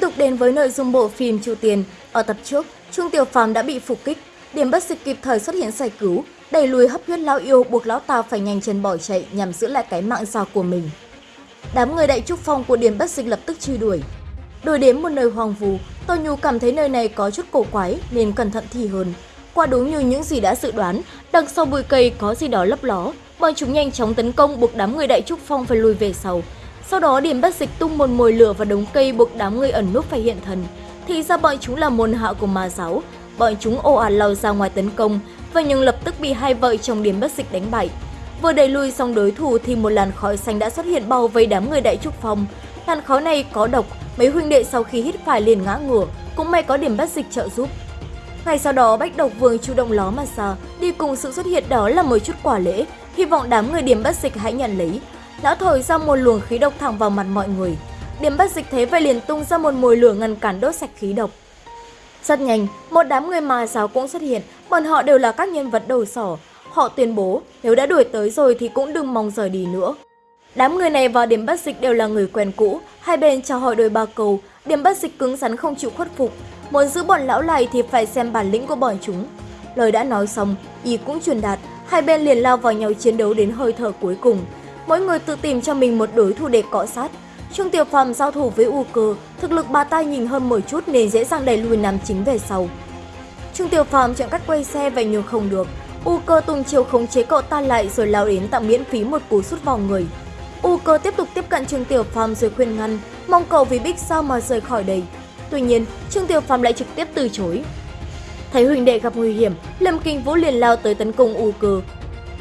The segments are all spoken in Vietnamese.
tục đến với nội dung bộ phim Chu Tiền. Ở tập trước, Trung Tiểu Phàm đã bị phục kích, điểm bất dịch kịp thời xuất hiện giải cứu, đẩy lùi hấp huyết lão yêu buộc lão ta phải nhanh chân bỏ chạy nhằm giữ lại cái mạng già của mình. Đám người đại trúc phong của điểm bất dịch lập tức truy đuổi. Đuổi đến một nơi hoang vu, Tô Nhu cảm thấy nơi này có chút cổ quái nên cẩn thận thì hơn. Quả đúng như những gì đã dự đoán, đằng sau bụi cây có gì đó lấp ló, bọn chúng nhanh chóng tấn công buộc đám người đại trúc phong phải lùi về sau. Sau đó điểm bất dịch tung một mồi lửa vào đống cây buộc đám người ẩn núp phải hiện thần. Thì ra bọn chúng là môn hạ của ma giáo. Bọn chúng ồ ạt lao ra ngoài tấn công, và nhưng lập tức bị hai vợ chồng điểm bất dịch đánh bại. Vừa đẩy lui xong đối thủ thì một làn khói xanh đã xuất hiện bao vây đám người đại trúc phong. Làn khói này có độc, mấy huynh đệ sau khi hít phải liền ngã ngửa, cũng may có điểm bất dịch trợ giúp. Ngay sau đó Bách Độc Vương chủ động ló mà ra, đi cùng sự xuất hiện đó là một chút quả lễ, hy vọng đám người điểm bất dịch hãy nhận lấy. Lão thổi ra một luồng khí độc thẳng vào mặt mọi người. Điểm bất dịch thế vậy liền tung ra một mùi lửa ngăn cản đốt sạch khí độc. Rất nhanh, một đám người mà giáo cũng xuất hiện, bọn họ đều là các nhân vật đầu sỏ. Họ tuyên bố nếu đã đuổi tới rồi thì cũng đừng mong rời đi nữa. Đám người này vào điểm bất dịch đều là người quen cũ, hai bên chào hỏi đôi ba câu, điểm bất dịch cứng rắn không chịu khuất phục. Muốn giữ bọn lão này thì phải xem bản lĩnh của bọn chúng. Lời đã nói xong, ý cũng truyền đạt, hai bên liền lao vào nhau chiến đấu đến hơi thở cuối cùng. Mỗi người tự tìm cho mình một đối thủ để cọ sát. Trương Tiểu Phàm giao thủ với U Cơ, thực lực bà ta nhìn hơn một chút nên dễ dàng đẩy lùi nam chính về sau. Trương Tiểu Phàm chọn cách quay xe và nhường không được. U Cơ tung chiều khống chế cậu ta lại rồi lao đến tặng miễn phí một cú sút vào người. U Cơ tiếp tục tiếp cận Trương Tiểu Phàm rồi khuyên ngăn, mong cậu vì Bích sao mà rời khỏi đây. Tuy nhiên, Trương Tiểu Phàm lại trực tiếp từ chối. Thấy huynh đệ gặp nguy hiểm, Lâm Kinh Vũ liền lao tới tấn công U Cơ.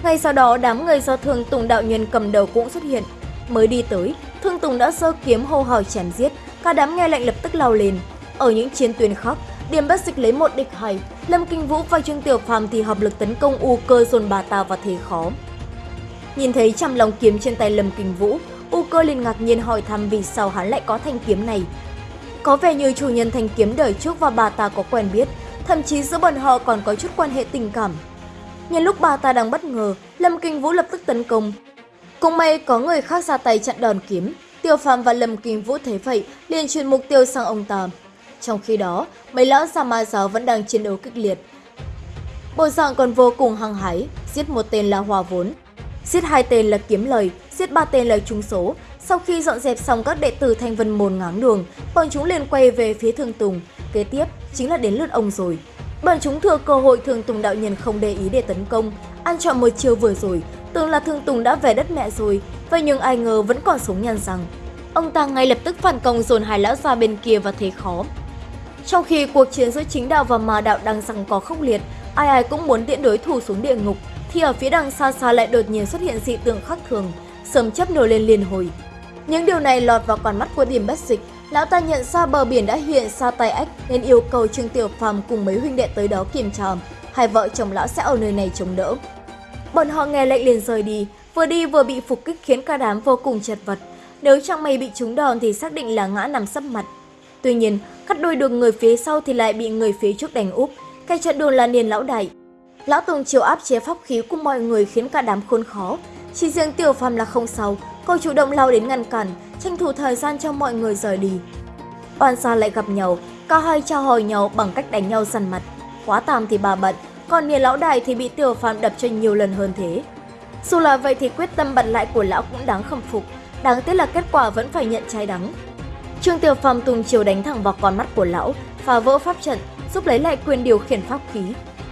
Ngay sau đó, đám người do Thương Tùng đạo nhân cầm đầu cũng xuất hiện. Mới đi tới, Thương Tùng đã giơ kiếm hô hào chém giết, cả đám nghe lệnh lập tức lao lên. Ở những chiến tuyến khác, Điểm bất dịch lấy một địch hai, Lâm Kinh Vũ và Trương Tiểu Phàm thì hợp lực tấn công U Cơ dồn bà ta vào thế khó. Nhìn thấy trăm lòng kiếm trên tay Lâm Kinh Vũ, U Cơ liền ngạc nhiên hỏi thăm vì sao hắn lại có thanh kiếm này. Có vẻ như chủ nhân thanh kiếm đời trước và bà ta có quen biết, thậm chí giữa bọn họ còn có chút quan hệ tình cảm. Nhân lúc bà ta đang bất ngờ, Lâm Kinh Vũ lập tức tấn công. Cùng may có người khác ra tay chặn đòn kiếm, Tiêu Phàm và Lâm Kinh Vũ thấy vậy liền chuyển mục tiêu sang ông ta. Trong khi đó, mấy lão già ma giáo vẫn đang chiến đấu kịch liệt. Bộ dạng còn vô cùng hăng hái, giết một tên là Hòa Vốn, giết hai tên là Kiếm Lời, giết ba tên là Trung Số. Sau khi dọn dẹp xong các đệ tử Thanh Vân Môn ngáng đường, bọn chúng liền quay về phía Thương Tùng. Kế tiếp chính là đến lượt ông rồi. Bọn chúng thừa cơ hội Thương Tùng đạo nhân không để ý để tấn công, ăn chọn một chiều vừa rồi, tưởng là Thương Tùng đã về đất mẹ rồi, vậy nhưng ai ngờ vẫn còn sống nhăn rằng Ông ta ngay lập tức phản công dồn hai lão ra bên kia và thế khó. Trong khi cuộc chiến giữa chính đạo và ma đạo đang rằng có khốc liệt, ai ai cũng muốn tiễn đối thủ xuống địa ngục, thì ở phía đằng xa xa lại đột nhiên xuất hiện dị tượng khác thường, sớm chấp nổi lên liền hồi. Những điều này lọt vào con mắt của điểm bất dịch, lão ta nhận ra bờ biển đã hiện xa tay ách nên yêu cầu Trương Tiểu Phàm cùng mấy huynh đệ tới đó kiểm tra, hai vợ chồng lão sẽ ở nơi này chống đỡ. Bọn họ nghe lệnh liền rời đi, vừa đi vừa bị phục kích khiến cả đám vô cùng chật vật. Nếu chẳng may bị trúng đòn thì xác định là ngã nằm sấp mặt. Tuy nhiên, cắt đôi đường người phía sau thì lại bị người phía trước đánh úp. Cái trận đường là niền lão đại. Lão Tùng chiều áp chế pháp khí của mọi người khiến cả đám khốn khó. Chỉ riêng Tiểu Phàm là không sao, cô chủ động lao đến ngăn cản, tranh thủ thời gian cho mọi người rời đi. Oan sa lại gặp nhau, cả hai trao hỏi nhau bằng cách đánh nhau săn mặt. Quá tam thì bà bận, còn nhà lão đại thì bị Tiểu Phàm đập cho nhiều lần hơn thế. Dù là vậy thì quyết tâm bận lại của lão cũng đáng khâm phục, đáng tiếc là kết quả vẫn phải nhận trái đắng. Trương Tiểu Phàm tung chiều đánh thẳng vào con mắt của lão, phá vỡ pháp trận, giúp lấy lại quyền điều khiển pháp khí.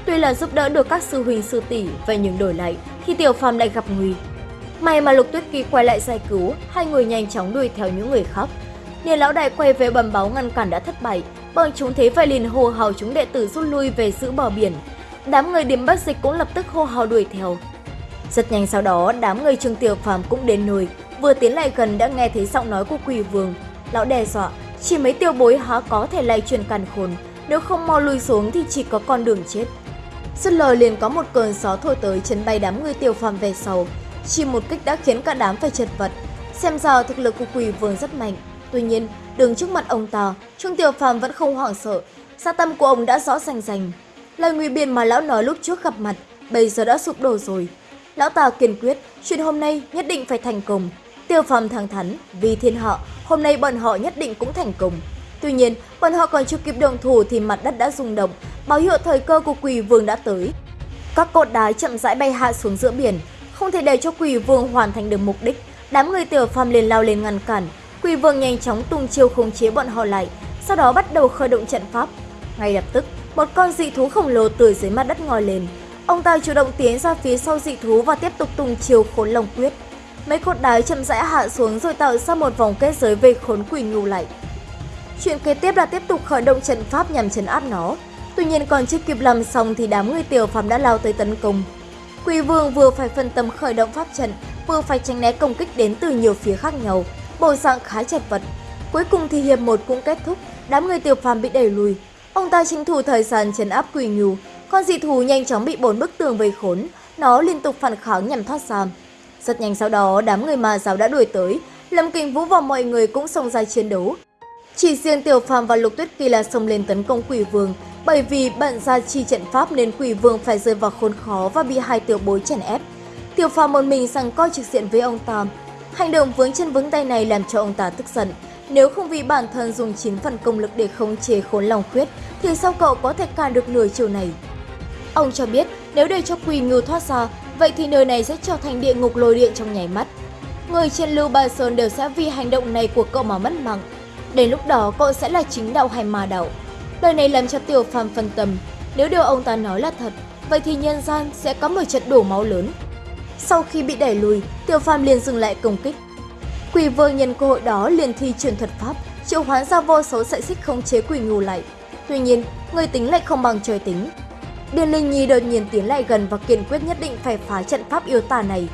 Tuy là giúp đỡ được các sư huynh sư tỷ, vậy nhưng đổi lại thì Tiểu Phàm lại gặp nguy. May mà Lục Tuyết Kỳ quay lại giải cứu, hai người nhanh chóng đuổi theo những người khác. Niên lão đại quay về bầm báo ngăn cản đã thất bại, bọn chúng thế phải liền hô hào chúng đệ tử rút lui về giữ bờ biển. Đám người điểm bất dịch cũng lập tức hô hào đuổi theo. Rất nhanh sau đó, đám người Trương Tiểu Phàm cũng đến nơi, vừa tiến lại gần đã nghe thấy giọng nói của Quỷ Vương, Lão đe dọa, chỉ mấy tiêu bối há có thể lay truyền càn khôn, nếu không mau lui xuống thì chỉ có con đường chết. Dứt lời liền có một cơn gió thổi tới chấn bay đám người tiêu phàm về sau, chỉ một kích đã khiến cả đám phải chật vật. Xem ra thực lực của quỷ vương rất mạnh, tuy nhiên đứng trước mặt ông ta, Trương Tiểu Phàm vẫn không hoảng sợ, sa tâm của ông đã rõ rành rành. Lời nguy biện mà lão nói lúc trước gặp mặt, bây giờ đã sụp đổ rồi. Lão ta kiên quyết, chuyện hôm nay nhất định phải thành công. Tiêu phàm thẳng thắn, vì thiên họ, hôm nay bọn họ nhất định cũng thành công. Tuy nhiên, bọn họ còn chưa kịp đồng thủ thì mặt đất đã rung động, báo hiệu thời cơ của quỷ vương đã tới. Các cột đá chậm rãi bay hạ xuống giữa biển, không thể để cho quỷ vương hoàn thành được mục đích. Đám người tiểu phàm liền lao lên ngăn cản, quỷ vương nhanh chóng tung chiêu khống chế bọn họ lại, sau đó bắt đầu khởi động trận pháp. Ngay lập tức, một con dị thú khổng lồ từ dưới mặt đất ngoi lên. Ông ta chủ động tiến ra phía sau dị thú và tiếp tục tung chiêu khốn lồng quyết. Mấy cột đá chậm rãi hạ xuống rồi tạo ra một vòng kết giới về khốn quỷ ngưu lại. Chuyện kế tiếp là tiếp tục khởi động trận pháp nhằm chấn áp nó. Tuy nhiên còn chưa kịp làm xong thì đám người tiểu phàm đã lao tới tấn công. Quỷ vương vừa phải phân tâm khởi động pháp trận, vừa phải tránh né công kích đến từ nhiều phía khác nhau, bộ dạng khá chật vật. Cuối cùng thì hiệp một cũng kết thúc, đám người tiểu phàm bị đẩy lùi. Ông ta tranh thủ thời gian trấn áp quỷ ngưu, con dị thú nhanh chóng bị bốn bức tường vây khốn, nó liên tục phản kháng nhằm thoát ra. Rất nhanh sau đó, đám người ma giáo đã đuổi tới, Lâm Kình Vũ và mọi người cũng xông ra chiến đấu. Chỉ riêng Tiểu Phàm và Lục Tuyết Kỳ là xông lên tấn công Quỷ Vương, bởi vì bận ra chi trận pháp nên Quỷ Vương phải rơi vào khốn khó và bị hai tiểu bối chèn ép. Tiểu Phàm một mình rằng coi trực diện với ông ta. Hành động vướng chân vướng tay này làm cho ông ta tức giận. Nếu không vì bản thân dùng 9 phần công lực để khống chế khốn lòng khuyết, thì sao cậu có thể cản được nửa chiều này? Ông cho biết nếu để cho Quỳ Ngưu thoát ra, vậy thì nơi này sẽ trở thành địa ngục lôi điện trong nháy mắt. Người trên Lưu Ba Sơn đều sẽ vì hành động này của cậu mà mất mạng. Đến lúc đó cậu sẽ là chính đạo hay ma đạo. Lời này làm cho Tiểu Phàm phân tâm. Nếu điều ông ta nói là thật, vậy thì nhân gian sẽ có một trận đổ máu lớn. Sau khi bị đẩy lùi, Tiểu Phàm liền dừng lại công kích. Quỷ vương nhân cơ hội đó liền thi truyền thuật pháp, triệu hoán ra vô số sợi xích khống chế quỷ ngưu lại. Tuy nhiên, người tính lại không bằng trời tính. Điền Linh Nhi đột nhiên tiến lại gần và kiên quyết nhất định phải phá trận pháp yêu tà này.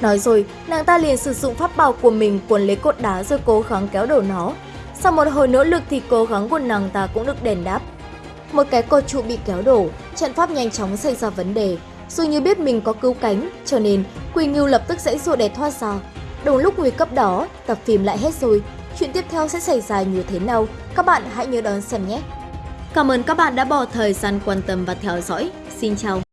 Nói rồi, nàng ta liền sử dụng pháp bảo của mình cuốn lấy cột đá rồi cố gắng kéo đổ nó. Sau một hồi nỗ lực thì cố gắng của nàng ta cũng được đền đáp. Một cái cột trụ bị kéo đổ, trận pháp nhanh chóng xảy ra vấn đề. Dù như biết mình có cứu cánh, cho nên Quỳ Ngưu lập tức dãy dụa để thoát ra. Đúng lúc nguy cấp đó, tập phim lại hết rồi. Chuyện tiếp theo sẽ xảy ra như thế nào? Các bạn hãy nhớ đón xem nhé! Cảm ơn các bạn đã bỏ thời gian quan tâm và theo dõi. Xin chào!